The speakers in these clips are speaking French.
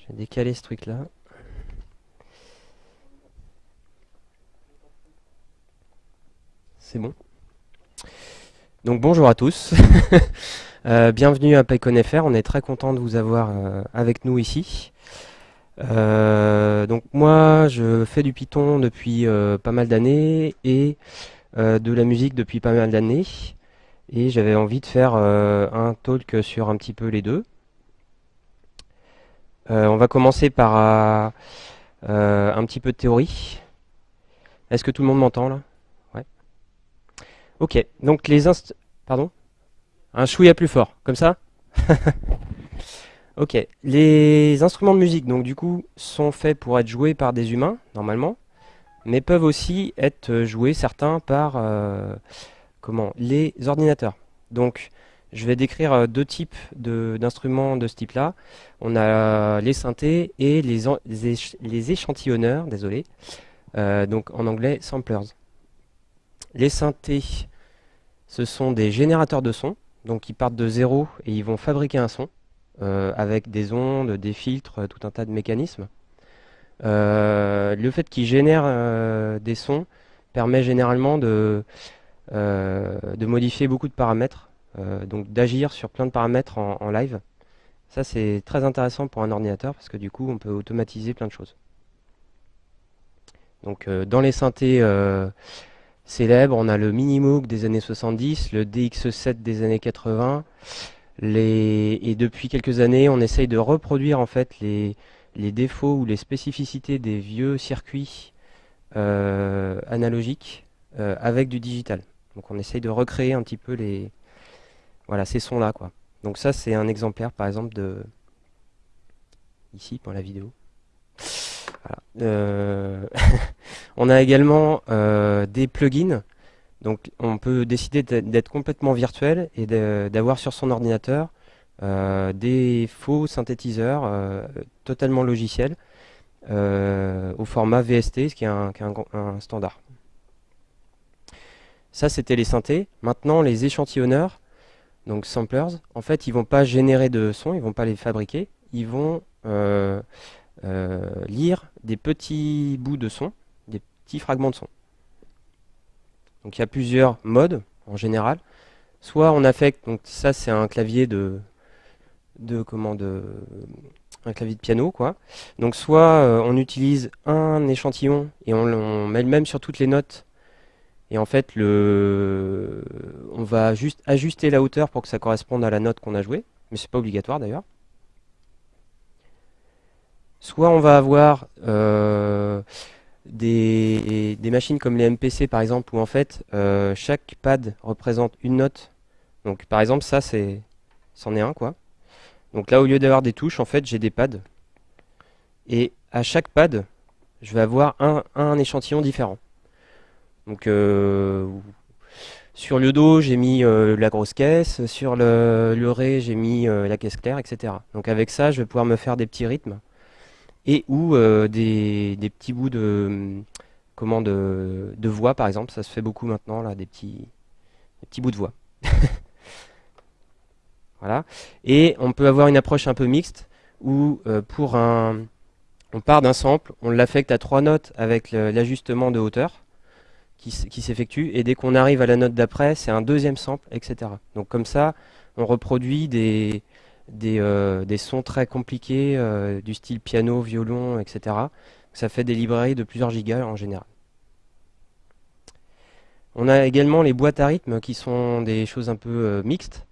Je vais décaler ce truc là. C'est bon. Donc bonjour à tous. Euh, bienvenue à PyConFR. On est très content de vous avoir euh, avec nous ici. Euh, donc moi, je fais du Python depuis pas mal d'années et de la musique depuis pas mal d'années. Et j'avais envie de faire un talk sur un petit peu les deux. On va commencer par un petit peu de théorie. Est-ce que tout le monde m'entend là? Ouais. Ok, donc les inst... Pardon? Un chouïa plus fort, comme ça? Ok, les instruments de musique, donc du coup, sont faits pour être joués par des humains, normalement, mais peuvent aussi être joués, certains, par euh, comment? Les ordinateurs. Donc, je vais décrire euh, deux types d'instruments de, ce type-là. On a les synthés et les, les, échantillonneurs, désolé, euh, donc en anglais samplers. Les synthés, ce sont des générateurs de son, donc ils partent de zéro et ils vont fabriquer un son euh, avec des ondes, des filtres, tout un tas de mécanismes. Le fait qu'ils génèrent des sons permet généralement de, de modifier beaucoup de paramètres, donc d'agir sur plein de paramètres en, live. Ça c'est très intéressant pour un ordinateur parce que du coup on peut automatiser plein de choses. Donc dans les synthés célèbres. On a le Minimoog des années 70, le DX7 des années 80. Et depuis quelques années, on essaye de reproduire en fait les, défauts ou les spécificités des vieux circuits euh, analogiques euh, avec du digital. Donc on essaye de recréer un petit peu les voilà ces sons là quoi. Donc ça c'est un exemplaire par exemple de ici pour la vidéo. Euh, on a également euh, des plugins. Donc on peut décider d'être complètement virtuel et d'avoir sur son ordinateur euh, des faux synthétiseurs totalement logiciels au format VST, ce qui est un, standard. Ça c'était les synthés. Maintenant les échantillonneurs, donc samplers, en fait ils vont pas générer de son, ils vont pas les fabriquer, ils vont euh, lire des petits bouts de son, des petits fragments de son. Donc il y a plusieurs modes en général. Soit on affecte, donc ça c'est un clavier de, de comment de, un clavier de piano quoi. Donc soit euh, on utilise un échantillon et on, met le même sur toutes les notes. Et en fait on va juste ajuster la hauteur pour que ça corresponde à la note qu'on a jouée, mais c'est pas obligatoire d'ailleurs. Soit on va avoir euh, des, machines comme les MPC par exemple, où en fait euh, chaque pad représente une note. Donc par exemple ça c'est c'en est un quoi. Donc là au lieu d'avoir des touches, en fait j'ai des pads. Et à chaque pad, je vais avoir un, échantillon différent. Donc euh, sur le dos, j'ai mis la grosse caisse, sur le, ré, j'ai mis la caisse claire, etc. Donc avec ça, je vais pouvoir me faire des petits rythmes et ou euh, des, petits bouts de, comment, de, voix, par exemple. Ça se fait beaucoup maintenant, là, des petits, petits bouts de voix. voilà. Et on peut avoir une approche un peu mixte, où euh, pour un, on part d'un sample, on l'affecte à trois notes avec l'ajustement de hauteur qui, s'effectue, et dès qu'on arrive à la note d'après, c'est un deuxième sample, etc. Donc comme ça, on reproduit des, euh, sons très compliqués euh, du style piano, violon, etc. Ça fait des librairies de plusieurs gigas en général. On a également les boîtes à rythme qui sont des choses un peu euh, mixtes,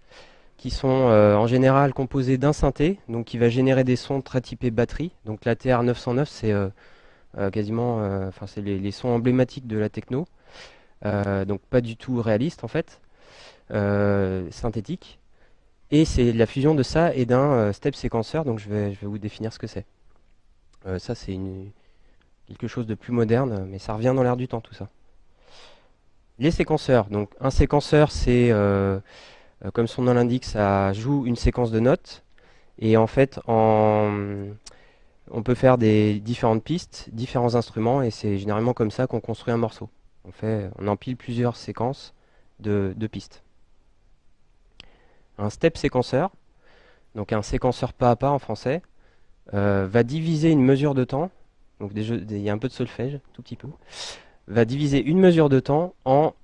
qui sont en général composées d'un synthé, donc qui va générer des sons très typés batterie. Donc la TR-909, c'est quasiment, les, sons emblématiques de la techno, donc pas du tout réaliste en fait, synthétique. Et c'est la fusion de ça et d'un euh, step séquenceur, donc je vais, vous définir ce que c'est. Euh, ça c'est quelque chose de plus moderne, mais ça revient dans l'air du temps tout ça. Les séquenceurs, donc un séquenceur c'est, euh, comme son nom l'indique, ça joue une séquence de notes, et en fait on peut faire des différentes pistes, différents instruments, et c'est généralement comme ça qu'on construit un morceau. On, empile plusieurs séquences de pistes un step séquenceur, donc un séquenceur pas à pas en français. va diviser une mesure de temps, donc il y a un peu de solfège, tout petit peu, va diviser une mesure de temps en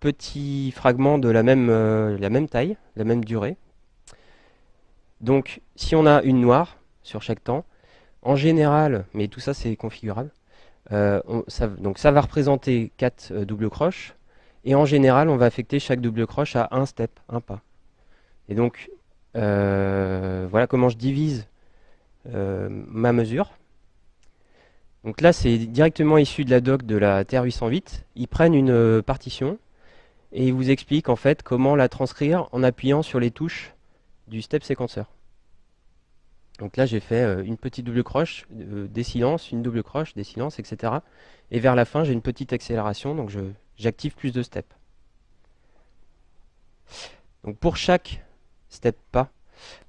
petits fragments de même, la même taille, la même durée. Donc si on a une noire sur chaque temps, en général, mais tout ça c'est configurable, ça, donc ça va représenter 4 doubles croches, et en général on va affecter chaque double croche à un step, un pas. Et donc voilà comment je divise ma mesure. Donc là, c'est directement issu de la doc de la TR-808. Ils prennent une euh, partition et ils vous expliquent en fait comment la transcrire en appuyant sur les touches du step séquenceur. Donc là, j'ai fait euh, une petite double croche, euh, des silences, une double croche, des silences, etc. Et vers la fin, j'ai une petite accélération, donc j'active plus de steps. Donc pour chaque step pas,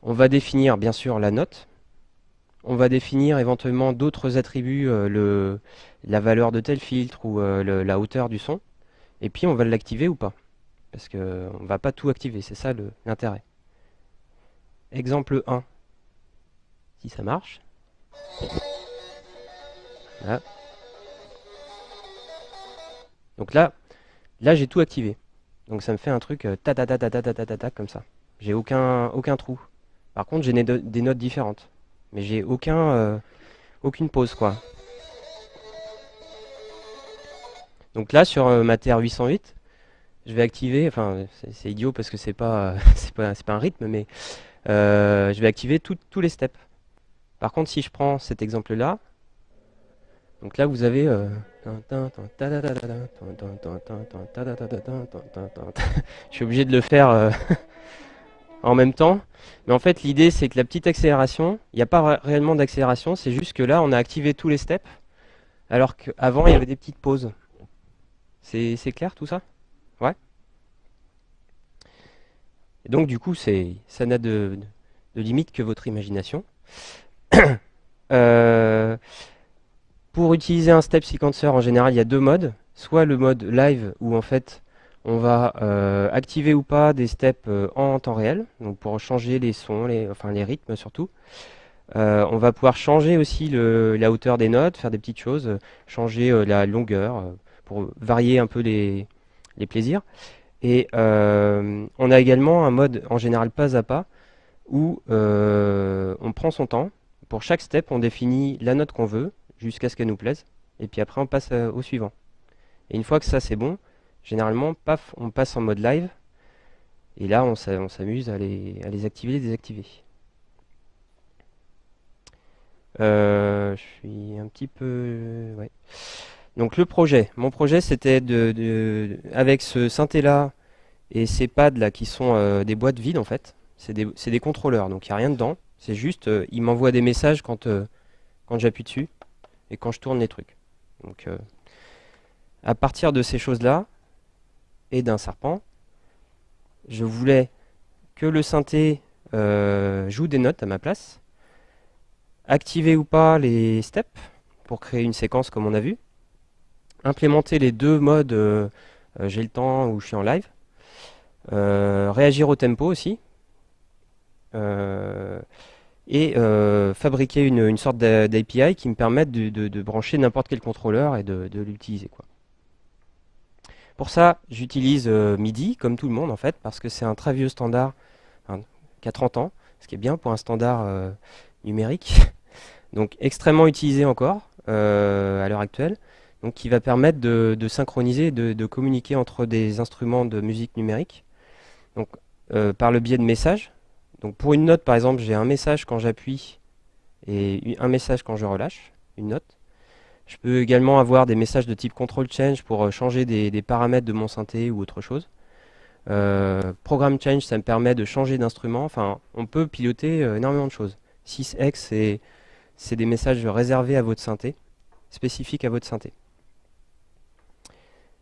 on va définir bien sûr la note, on va définir éventuellement d'autres attributs, euh, la valeur de tel filtre ou la hauteur du son, et puis on va l'activer ou pas. Parce qu'on ne va pas tout activer, c'est ça l'intérêt. Exemple 1, si ça marche. Donc là, là j'ai tout activé. Donc ça me fait un truc euh, ta ta ta ta ta ta ta ta comme ça. J'ai aucun, aucun trou. Par contre, j'ai des notes différentes. Mais j'ai aucun, euh, aucune pause quoi. Donc là sur euh, ma TR-808, je vais activer, enfin c'est idiot parce que c'est pas, c'est pas, pas, un rythme, mais je vais activer tous les steps. Par contre si je prends cet exemple là, donc là vous avez je suis obligé de le faire en même temps. Mais en fait, l'idée, c'est que la petite accélération, il n'y a pas réellement d'accélération, c'est juste que là, on a activé tous les steps, alors qu'avant, il y avait des petites pauses. C'est clair tout ça? Ouais Et donc, du coup, ça n'a de, limite que votre imagination. Euh, pour utiliser un step sequencer, en général, il y a deux modes. Soit le mode live, où en fait, on va euh, activer ou pas des steps euh, en temps réel, donc pour changer les sons, les, enfin les rythmes surtout. On va pouvoir changer aussi la hauteur des notes, faire des petites choses, changer la longueur pour varier un peu les, plaisirs. Et on a également un mode en général pas à pas où on prend son temps. Pour chaque step, on définit la note qu'on veut jusqu'à ce qu'elle nous plaise. Et puis après, on passe au suivant. Et une fois que ça c'est bon, généralement, paf, on passe en mode live. Et là, on s'amuse à les, activer et désactiver. Euh, je suis un petit peu... Ouais. Donc le projet. Mon projet, c'était de, avec ce synthé là et ces pads là qui sont euh, des boîtes vides en fait. C'est des, contrôleurs, donc il n'y a rien dedans. C'est juste, euh, il m'envoie des messages quand, quand j'appuie dessus et quand je tourne les trucs. Donc à partir de ces choses là, et d'un serpent. Je voulais que le synthé euh, joue des notes à ma place. Activer ou pas les steps pour créer une séquence comme on a vu. Implémenter les deux modes euh, euh, j'ai le temps ou je suis en live. réagir au tempo aussi. Et fabriquer une, sorte d'API qui me permette de, brancher n'importe quel contrôleur et de, de l'utiliser. Pour ça, j'utilise euh, MIDI, comme tout le monde en fait, parce que c'est un très vieux standard, qui a 30 ans, ce qui est bien pour un standard euh, numérique, donc extrêmement utilisé encore euh, à l'heure actuelle, donc qui va permettre de, synchroniser, de, de, communiquer entre des instruments de musique numérique, donc par le biais de messages. Donc pour une note, par exemple, j'ai un message quand j'appuie et un message quand je relâche une note. Je peux également avoir des messages de type control change pour euh, changer des, paramètres de mon synthé ou autre chose. Euh, program change, ça me permet de changer d'instrument. Enfin, on peut piloter euh, énormément de choses. 6x, c'est des messages réservés à votre synthé, spécifiques à votre synthé.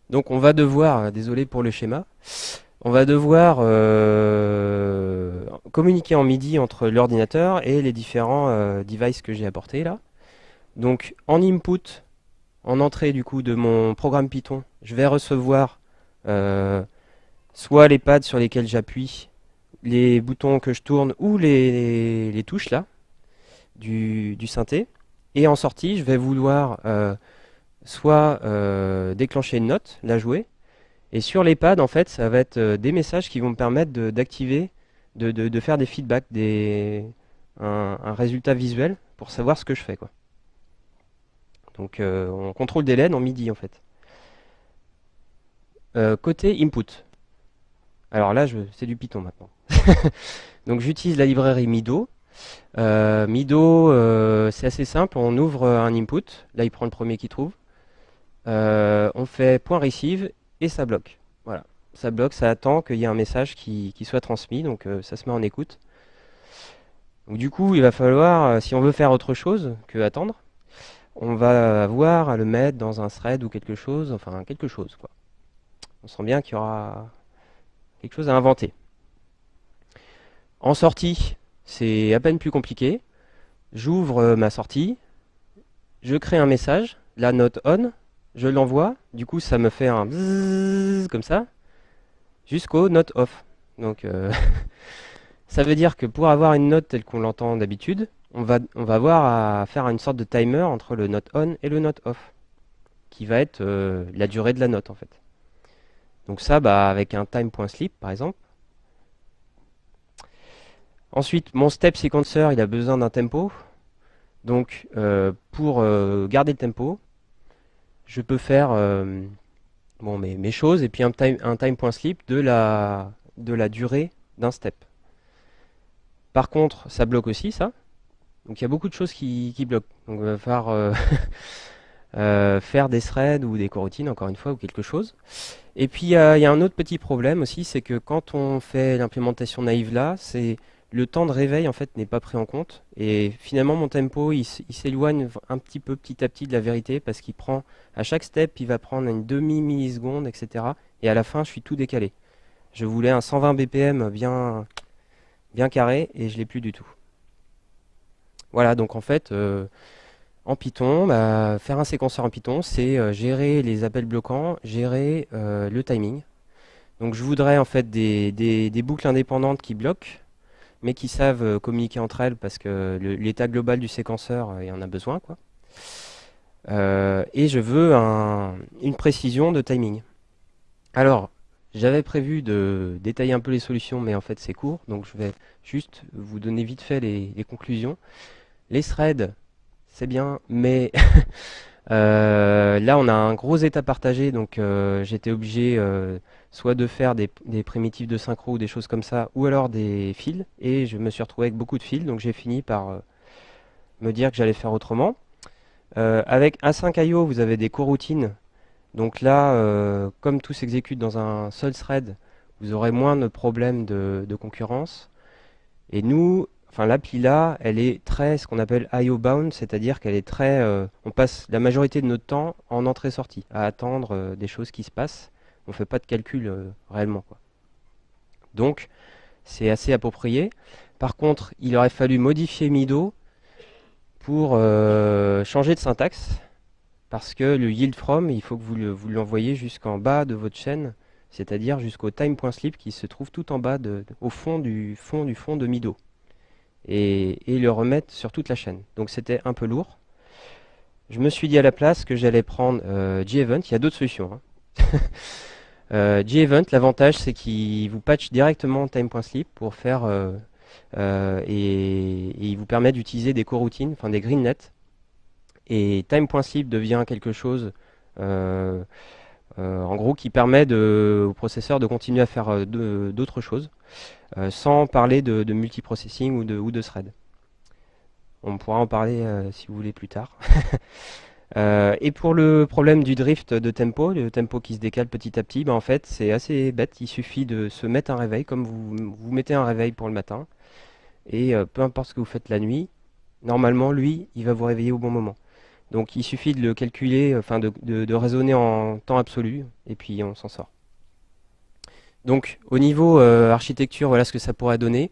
Donc on va devoir, désolé pour le schéma, on va devoir communiquer en MIDI entre l'ordinateur et les différents devices que j'ai apportés là. Donc en input, en entrée du coup de mon programme Python, je vais recevoir euh, soit les pads sur lesquels j'appuie, les boutons que je tourne ou les, touches là. du, synthé. Et en sortie, je vais vouloir soit déclencher une note, la jouer. Et sur les pads, en fait, ça va être des messages qui vont me permettre d'activer, de, faire des feedbacks, des, un, résultat visuel pour savoir ce que je fais. Donc on contrôle des LED en MIDI en fait. côté input. Alors là, c'est du Python maintenant. Donc j'utilise la librairie Mido. Euh, Mido, euh, c'est assez simple. On ouvre un input. Là, il prend le premier qu'il trouve. Euh, on fait point receive et ça bloque. Voilà. Ça bloque, ça attend qu'il y ait un message qui, soit transmis. Donc ça se met en écoute. du coup, il va falloir, si on veut faire autre chose que attendre, on va avoir à le mettre dans un thread ou quelque chose, enfin quelque chose. Quoi. On sent bien qu'il y aura quelque chose à inventer. En sortie, c'est à peine plus compliqué. J'ouvre euh, ma sortie, je crée un message, la note on, je l'envoie, du coup ça me fait un comme ça, jusqu'au note off. Donc euh, ça veut dire que pour avoir une note telle qu'on l'entend d'habitude, on va, on va avoir à faire une sorte de timer entre le note on et le note off, qui va être euh, la durée de la note en fait. Donc ça, bah, avec un time.sleep par exemple. Ensuite, mon step sequencer, il a besoin d'un tempo. Donc euh, pour garder le tempo, je peux faire bon, mes, choses et puis un time.sleep de, la, de la durée d'un step. Par contre, ça bloque aussi ça. Donc il y a beaucoup de choses qui, qui bloquent. Donc il va falloir faire des threads ou des coroutines, encore une fois, ou quelque chose. Et puis il y, a un autre petit problème aussi, c'est que quand on fait l'implémentation naïve là, c'est le temps de réveil en fait n'est pas pris en compte. Et finalement mon tempo il, s'éloigne un petit peu petit à petit de la vérité parce qu'il prend à chaque step il va prendre une demi milliseconde etc. Et à la fin je suis tout décalé. Je voulais un 120 BPM bien bien carré et je l'ai plus du tout. Voilà donc en fait euh, en Python, bah, faire un séquenceur en Python, c'est euh, gérer les appels bloquants, gérer euh, le timing. Donc je voudrais en fait des, boucles indépendantes qui bloquent, mais qui savent euh, communiquer entre elles parce que l'état global du séquenceur, il y en a besoin. Quoi. et je veux une précision de timing. Alors, j'avais prévu de détailler un peu les solutions, mais en fait c'est court, donc je vais juste vous donner vite fait les, conclusions. Les threads, c'est bien, mais euh, là on a un gros état partagé, donc euh, j'étais obligé euh, soit de faire des, primitives de synchro ou des choses comme ça, ou alors des fils, et je me suis retrouvé avec beaucoup de fils, donc j'ai fini par me dire que j'allais faire autrement. avec A5IO, vous avez des coroutines, donc là, comme tout s'exécute dans un seul thread, vous aurez moins de problèmes de, concurrence. Et nous, enfin l'appli là, elle est très ce qu'on appelle IO bound, c'est-à-dire qu'elle est très, euh, on passe la majorité de notre temps en entrée-sortie, à attendre euh, des choses qui se passent. On fait pas de calcul euh, réellement quoi. Donc c'est assez approprié. Par contre, il aurait fallu modifier Mido pour changer de syntaxe parce que le yield from, il faut que vous l'envoyez jusqu'en bas de votre chaîne, c'est-à-dire jusqu'au time.sleep qui se trouve tout en bas, au fond du fond du fond de Mido et, le remettre sur toute la chaîne. Donc c'était un peu lourd. Je me suis dit à la place que j'allais prendre euh, G-Event. Il y a d'autres solutions. Hein. euh, G-Event, l'avantage c'est qu'il vous patch directement time.sleep pour faire euh, euh, et, il vous permet d'utiliser des coroutines, enfin des greenlets. Et time.sleep devient quelque chose en gros qui permet au processeur de continuer à faire d'autres choses. Euh, sans parler de, multiprocessing ou de, ou de thread. On pourra en parler euh, si vous voulez plus tard. Euh, et pour le problème du drift de tempo, le tempo qui se décale petit à petit, ben en fait c'est assez bête, il suffit de se mettre un réveil, comme vous, vous mettez un réveil pour le matin, et peu importe ce que vous faites la nuit, normalement lui, il va vous réveiller au bon moment. Donc il suffit de le calculer, enfin de, raisonner en temps absolu, et puis on s'en sort. Donc au niveau euh, architecture, voilà ce que ça pourrait donner.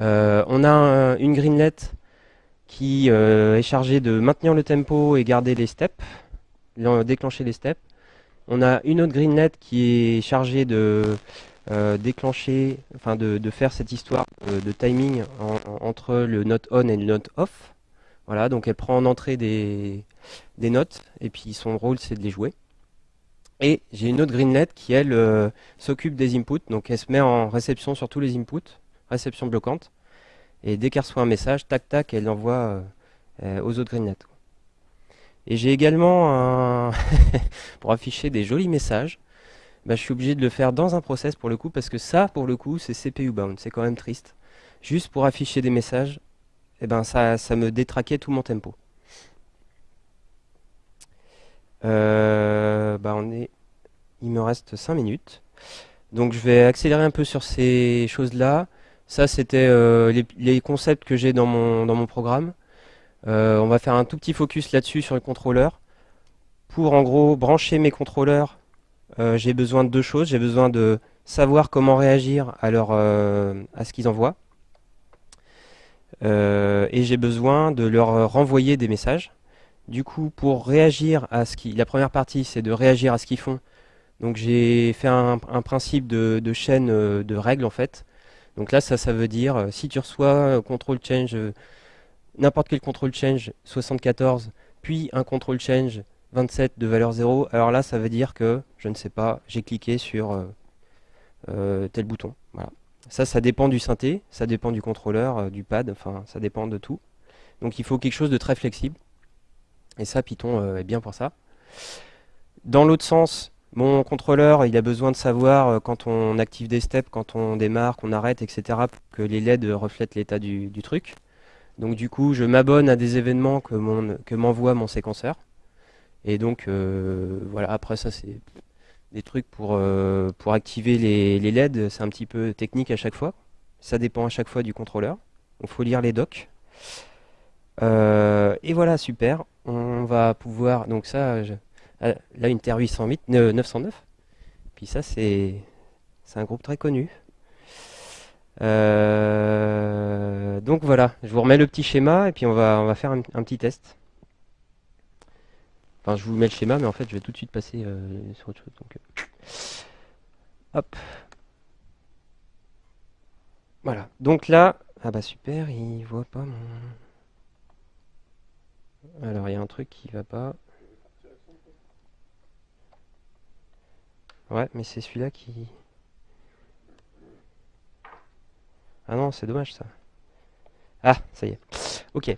Euh, on a une greenlet qui euh, est chargée de maintenir le tempo et garder les steps, déclencher les steps. On a une autre greenlet qui est chargée de déclencher, enfin de, faire cette histoire de, timing entre le note on et le note off. Voilà, donc elle prend en entrée des, des notes, et puis son rôle c'est de les jouer. Et j'ai une autre greenlet qui, elle, euh, s'occupe des inputs. Donc elle se met en réception sur tous les inputs, réception bloquante. Et dès qu'elle reçoit un message, tac tac, elle l'envoie euh, euh, aux autres greenlets. Et j'ai également un pour afficher des jolis messages. Bah, je suis obligé de le faire dans un process pour le coup, parce que ça, pour le coup, c'est CPU bound. C'est quand même triste. Juste pour afficher des messages, eh ben ça, ça me détraquait tout mon tempo. Euh, bah il me reste 5 minutes. Donc je vais accélérer un peu sur ces choses-là. Ça, c'était euh, les, concepts que j'ai dans mon, dans mon programme. Euh, on va faire un tout petit focus là-dessus sur le contrôleur. Pour en gros brancher mes contrôleurs, j'ai besoin de deux choses. J'ai besoin de savoir comment réagir à, leur, à ce qu'ils envoient. et j'ai besoin de leur renvoyer des messages. Du coup, pour réagir à ce qui... La première partie, c'est de réagir à ce qu'ils font. Donc j'ai fait un, principe de, chaîne euh, de règles, en fait. Donc là, ça, ça veut dire, euh, si tu reçois control change, euh, n'importe quel control change 74, puis un control change 27 de valeur 0, alors là, ça veut dire que, je ne sais pas, j'ai cliqué sur tel bouton. Voilà. Ça, ça dépend du synthé, ça dépend du contrôleur, du pad, enfin, ça dépend de tout. Donc il faut quelque chose de très flexible. Et ça, Python euh, est bien pour ça. Dans l'autre sens, mon contrôleur, il a besoin de savoir euh, quand on active des steps, quand on démarre, qu'on arrête, etc., que les LED reflètent l'état du, truc. Donc du coup, je m'abonne à des événements que m'envoie mon séquenceur. Et donc, euh, voilà, après ça, c'est des trucs pour, pour activer les, les LED. C'est un petit peu technique à chaque fois. Ça dépend à chaque fois du contrôleur. Il faut lire les docs. et voilà, super on va pouvoir, donc ça, là une Terre 808, 909, puis ça c'est un groupe très connu. Euh, donc voilà, je vous remets le petit schéma et puis on va, faire un, petit test. Enfin, je vous mets le schéma, mais en fait, je vais tout de suite passer euh, sur autre chose. Euh, hop. Voilà. Donc là, ah bah super, il voit pas mon... Alors, il y a un truc qui va pas. Ouais, mais c'est celui-là qui... Ah non, c'est dommage ça. Ah, ça y est. Ok.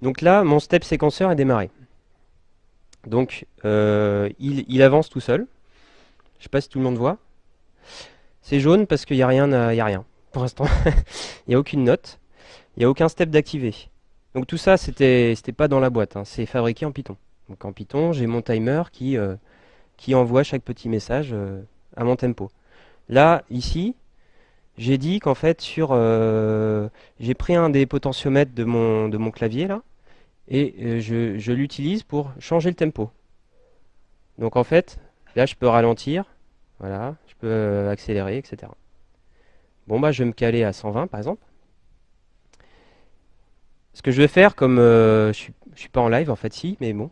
Donc là, mon step séquenceur est démarré. Donc, euh, il, avance tout seul. Je sais pas si tout le monde voit. C'est jaune parce qu'il n'y a rien, a rien. Pour l'instant, il n'y a aucune note. Il n'y a aucun step d'activer. Donc tout ça, c'était pas dans la boîte, hein. c'est fabriqué en Python. Donc en Python, j'ai mon timer qui, euh, qui envoie chaque petit message euh, à mon tempo. Là, ici, j'ai dit qu'en fait, sur, euh, j'ai pris un des potentiomètres de mon, de mon clavier, là, et je, je l'utilise pour changer le tempo. Donc en fait, là, je peux ralentir, voilà, je peux accélérer, etc. Bon, bah, je vais me caler à 120, par exemple. Ce que je vais faire, comme euh, je ne suis, pas en live, en fait, si, mais bon,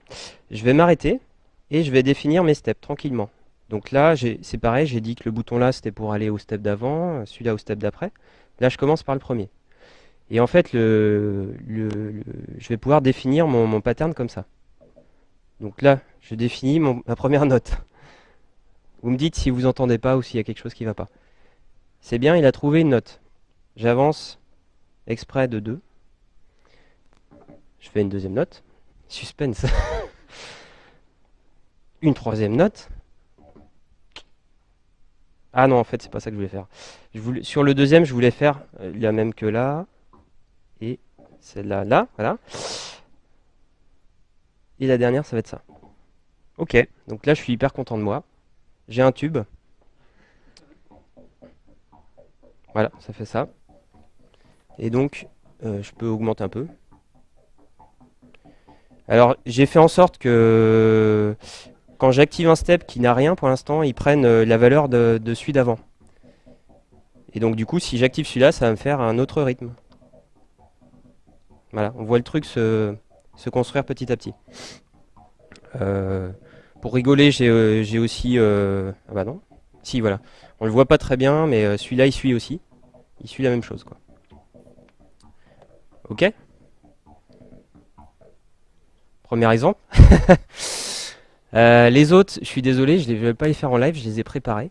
je vais m'arrêter et je vais définir mes steps tranquillement. Donc là, c'est pareil, j'ai dit que le bouton là, c'était pour aller au step d'avant, celui-là au step d'après. Là, je commence par le premier. Et en fait, je vais pouvoir définir mon, pattern comme ça. Donc là, je définis ma première note. Vous me dites si vous entendez pas ou s'il y a quelque chose qui ne va pas. C'est bien, il a trouvé une note. J'avance exprès de 2. Je fais une deuxième note. Suspense. une troisième note. Ah non, en fait, c'est pas ça que je voulais faire. Je voulais, sur le deuxième, je voulais faire euh, la même que là. Et celle-là, là, voilà. Et la dernière, ça va être ça. Ok, donc là, je suis hyper content de moi. J'ai un tube. Voilà, ça fait ça. Et donc, euh, je peux augmenter un peu. Alors, j'ai fait en sorte que quand j'active un step qui n'a rien pour l'instant, il prenne euh, la valeur de, celui d'avant. Et donc, du coup, si j'active celui-là, ça va me faire un autre rythme. Voilà, on voit le truc se, construire petit à petit. Euh, pour rigoler, j'ai euh, aussi... ah bah non, Si, voilà. On le voit pas très bien, mais celui-là, il suit aussi. Il suit la même chose, quoi. Ok? Premier exemple. Euh, les autres, je suis désolé, je ne vais pas les faire en live, je les ai préparés.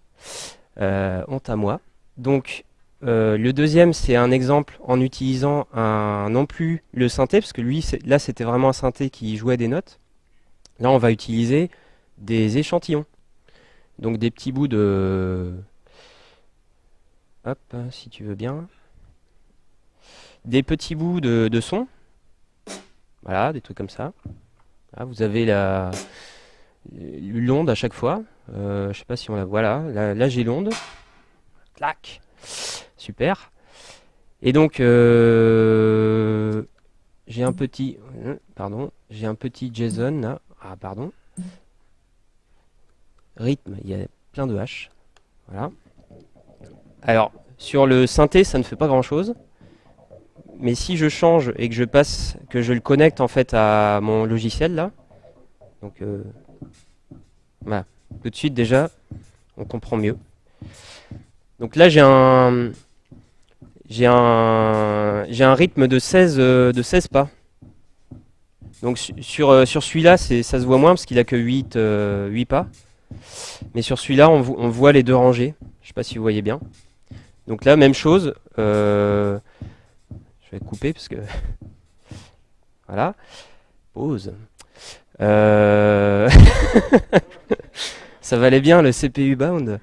Euh, honte à moi. Donc, euh, le deuxième, c'est un exemple en utilisant non plus le synthé, parce que lui, là, c'était vraiment un synthé qui jouait des notes. Là, on va utiliser des échantillons. Donc, des petits bouts de... Hop, si tu veux bien. Des petits bouts de, de son. Voilà, des trucs comme ça. vous avez la l'onde à chaque fois. Euh, je sais pas si on la voit là. Là, j'ai l'onde. Clac. Super. Et donc, euh, j'ai un petit... Pardon. J'ai un petit JSON là. Ah, pardon. Rythme, il y a plein de H. Voilà. Alors, sur le synthé, ça ne fait pas grand-chose. Mais si je change et que je passe, que je le connecte en fait à mon logiciel là, donc euh, voilà. Tout de suite, déjà, on comprend mieux. Donc là, j'ai un, j'ai un, un rythme de 16, euh, de 16 pas. Donc sur, euh, sur celui-là, ça se voit moins parce qu'il a que 8, 8 euh, pas. Mais sur celui-là, on, voit les deux rangées. Je sais pas si vous voyez bien. Donc là, même chose. je vais couper parce que... voilà. Pause. Euh, ça valait bien le CPU bound.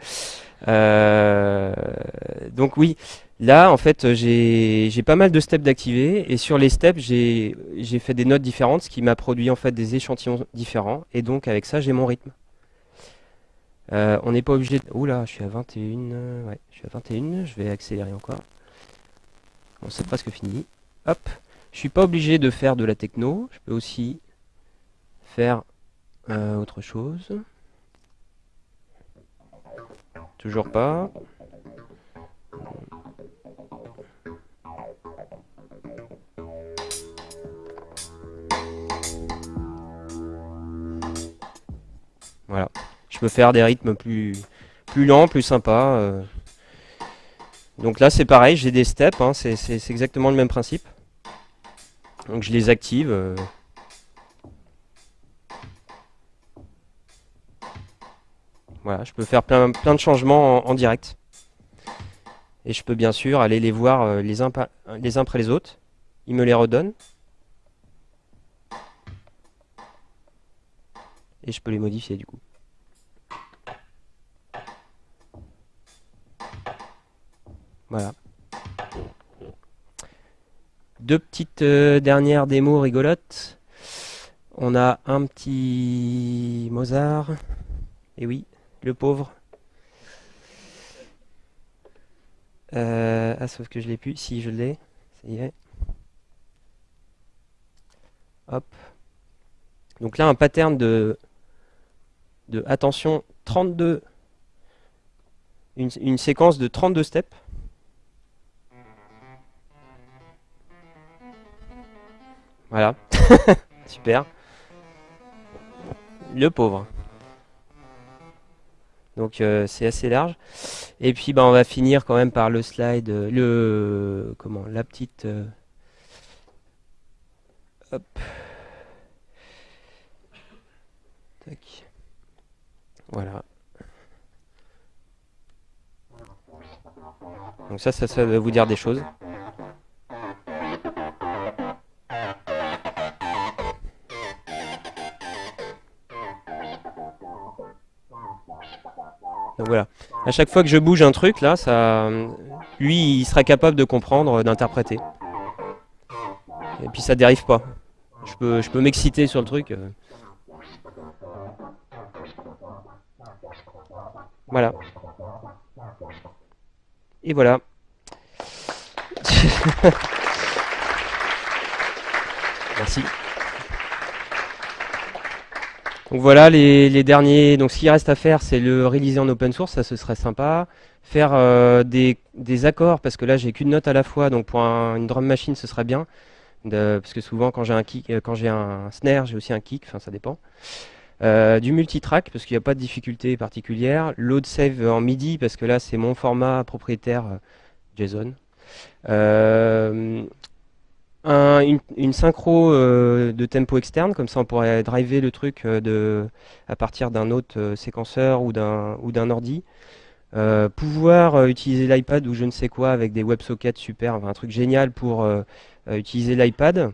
Euh, donc oui, là en fait j'ai pas mal de steps d'activer et sur les steps j'ai fait des notes différentes, ce qui m'a produit en fait des échantillons différents et donc avec ça j'ai mon rythme. Euh, on n'est pas obligé de... Oula, je suis à 21, ouais, je suis à 21, je vais accélérer encore. Bon, c'est presque fini. Hop, je suis pas obligé de faire de la techno, je peux aussi faire euh, autre chose. Toujours pas. Voilà. Je peux faire des rythmes plus, plus lents, plus sympas. Euh. Donc là, c'est pareil, j'ai des steps, hein, c'est exactement le même principe. Donc je les active. Euh. Voilà, je peux faire plein, plein de changements en, direct. Et je peux bien sûr aller les voir euh, les, uns, après les autres. Il me les redonne. Et je peux les modifier du coup. Voilà. Deux petites euh, dernières démos rigolotes. On a un petit Mozart. Et oui, le pauvre. Euh, ah, sauf que je l'ai plus. Si, je l'ai. Ça y est. Hop. Donc là, un pattern de, de attention, 32, une, une séquence de 32 steps. Voilà. Super. Le pauvre. Donc euh, c'est assez large. Et puis bah, on va finir quand même par le slide, euh, le comment, la petite. Euh, hop. Tac. Voilà. Donc ça, ça, ça va vous dire des choses. Donc voilà. À chaque fois que je bouge un truc, là, ça, lui, il sera capable de comprendre, d'interpréter. Et puis ça dérive pas. Je peux, je peux m'exciter sur le truc. Euh. Voilà. Et voilà. Merci. Donc voilà les, derniers. Donc ce qui reste à faire, c'est le réaliser en open source, ça ce serait sympa. Faire euh, des, accords, parce que là j'ai qu'une note à la fois, donc pour une drum machine ce serait bien. parce que souvent quand j'ai un kick, euh, quand j'ai un snare, j'ai aussi un kick, enfin ça dépend. Euh, du multitrack parce qu'il n'y a pas de difficulté particulière. Load save en MIDI parce que là c'est mon format propriétaire JSON. Une, synchro de tempo externe, comme ça on pourrait driver le truc de, à partir d'un autre séquenceur ou d'un ou d'un ordi. pouvoir utiliser l'iPad ou je ne sais quoi avec des WebSockets super, un truc génial pour utiliser l'iPad.